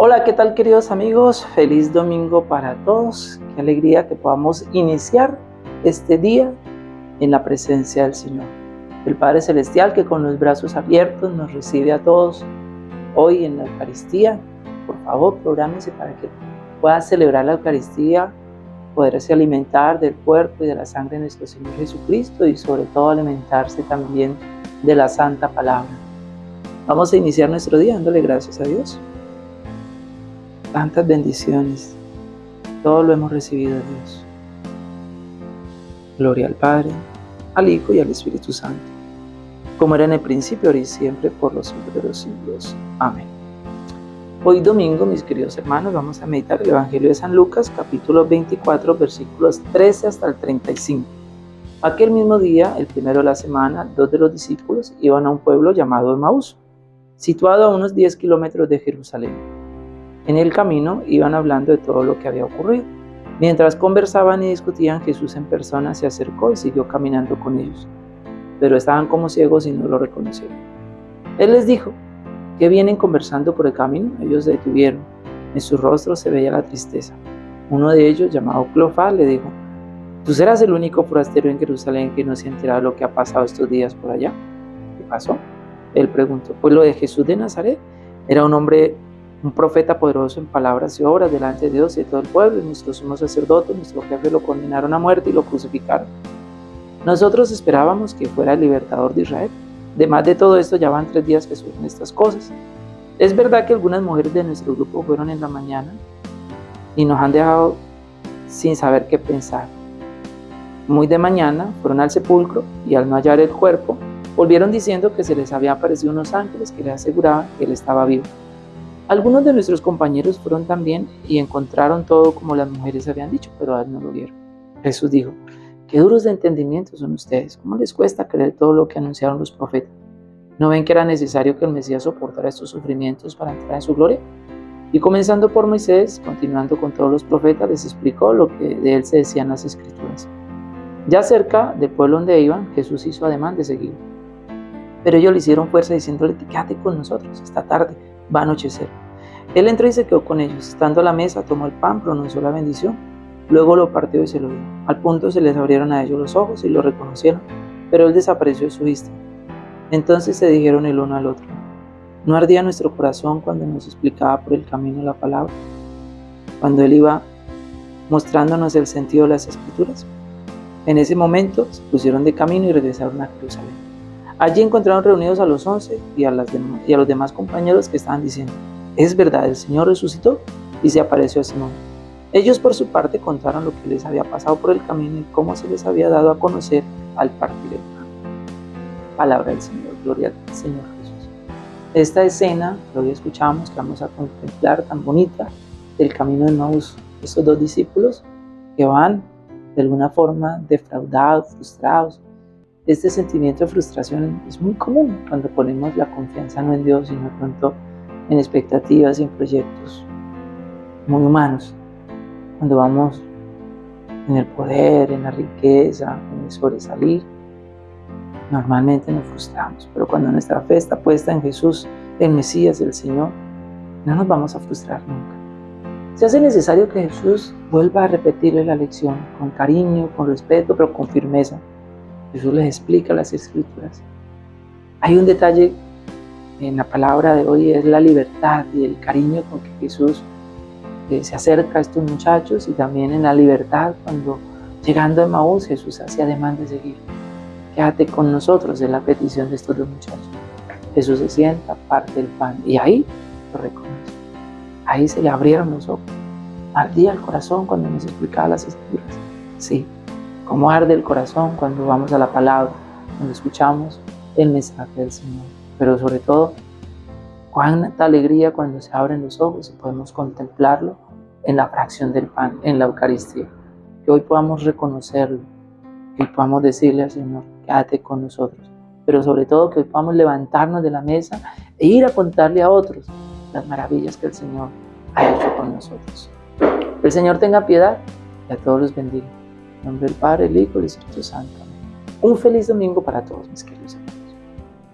Hola, ¿qué tal queridos amigos? Feliz domingo para todos. Qué alegría que podamos iniciar este día en la presencia del Señor. El Padre Celestial que con los brazos abiertos nos recibe a todos hoy en la Eucaristía. Por favor, prográmese para que pueda celebrar la Eucaristía, poderse alimentar del cuerpo y de la sangre de nuestro Señor Jesucristo y sobre todo alimentarse también de la Santa Palabra. Vamos a iniciar nuestro día dándole gracias a Dios tantas bendiciones. Todo lo hemos recibido de Dios. Gloria al Padre, al Hijo y al Espíritu Santo, como era en el principio, ahora y siempre, por los siglos de los siglos. Amén. Hoy domingo, mis queridos hermanos, vamos a meditar el Evangelio de San Lucas, capítulo 24, versículos 13 hasta el 35. Aquel mismo día, el primero de la semana, dos de los discípulos iban a un pueblo llamado Emaús, situado a unos 10 kilómetros de Jerusalén en el camino iban hablando de todo lo que había ocurrido. Mientras conversaban y discutían, Jesús en persona se acercó y siguió caminando con ellos. Pero estaban como ciegos y no lo reconocieron. Él les dijo, ¿qué vienen conversando por el camino? Ellos se detuvieron. En sus rostros se veía la tristeza. Uno de ellos, llamado Clofá, le dijo, ¿tú serás el único forastero en Jerusalén que no se ha enterado de lo que ha pasado estos días por allá? ¿Qué pasó? Él preguntó, pues lo de Jesús de Nazaret. Era un hombre un profeta poderoso en palabras y obras delante de Dios y de todo el pueblo, y nuestro sumo sacerdote, nuestro jefe lo condenaron a muerte y lo crucificaron. Nosotros esperábamos que fuera el libertador de Israel. Además de todo esto, ya van tres días que suceden estas cosas. Es verdad que algunas mujeres de nuestro grupo fueron en la mañana y nos han dejado sin saber qué pensar. Muy de mañana fueron al sepulcro y al no hallar el cuerpo, volvieron diciendo que se les había aparecido unos ángeles que les aseguraban que él estaba vivo. Algunos de nuestros compañeros fueron también y encontraron todo como las mujeres habían dicho, pero a él no lo vieron. Jesús dijo, qué duros de entendimiento son ustedes, ¿cómo les cuesta creer todo lo que anunciaron los profetas? ¿No ven que era necesario que el Mesías soportara estos sufrimientos para entrar en su gloria? Y comenzando por Moisés, continuando con todos los profetas, les explicó lo que de él se decían las escrituras. Ya cerca del pueblo donde iban, Jesús hizo ademán de seguir. Pero ellos le hicieron fuerza diciéndole, quédate con nosotros esta tarde va a anochecer. Él entró y se quedó con ellos. Estando a la mesa, tomó el pan, pronunció la bendición, luego lo partió y se lo dio. Al punto se les abrieron a ellos los ojos y lo reconocieron, pero él desapareció de su vista. Entonces se dijeron el uno al otro, ¿no ardía nuestro corazón cuando nos explicaba por el camino la palabra? Cuando él iba mostrándonos el sentido de las escrituras. En ese momento se pusieron de camino y regresaron a Jerusalén. Allí encontraron reunidos a los once y a, los demás compañeros que estaban diciendo, es verdad, el Señor resucitó y se apareció a Simón. Ellos por su parte contaron lo que les había pasado por el camino y cómo se les había dado a conocer al partir el pan. Palabra del Señor, gloria al Señor Jesús. Esta escena que hoy escuchamos, que vamos a contemplar tan bonita, del camino de Maús, estos dos discípulos que van de alguna forma defraudados, frustrados, este sentimiento de frustración es muy común cuando ponemos la confianza no en Dios, sino pronto en expectativas y en proyectos muy humanos. Cuando vamos en el poder, en la riqueza, en el sobresalir, normalmente nos frustramos. Pero cuando nuestra fe está puesta en Jesús, el Mesías, el Señor, no nos vamos a frustrar nunca. Se hace necesario que Jesús vuelva a repetirle la lección con cariño, con respeto, pero con firmeza Jesús les explica las escrituras. Hay un detalle en la palabra de hoy, es la libertad y el cariño con que Jesús eh, se acerca a estos muchachos y también en la libertad cuando llegando a Maús Jesús hacía demanda de seguir. Quédate con nosotros en la petición de estos dos muchachos. Jesús se sienta, parte el pan y ahí lo reconoce. Ahí se le abrieron los ojos. Ardía el corazón cuando nos explicaba las escrituras. Sí, cómo arde el corazón cuando vamos a la palabra, cuando escuchamos el mensaje del Señor. Pero sobre todo, cuánta alegría cuando se abren los ojos y podemos contemplarlo en la fracción del pan, en la Eucaristía. Que hoy podamos reconocerlo, que podamos decirle al Señor, quédate con nosotros. Pero sobre todo que hoy podamos levantarnos de la mesa e ir a contarle a otros las maravillas que el Señor ha hecho con nosotros. el Señor tenga piedad y a todos los bendiga. En nombre del Padre, el Hijo y el Espíritu Santo. Un feliz domingo para todos mis queridos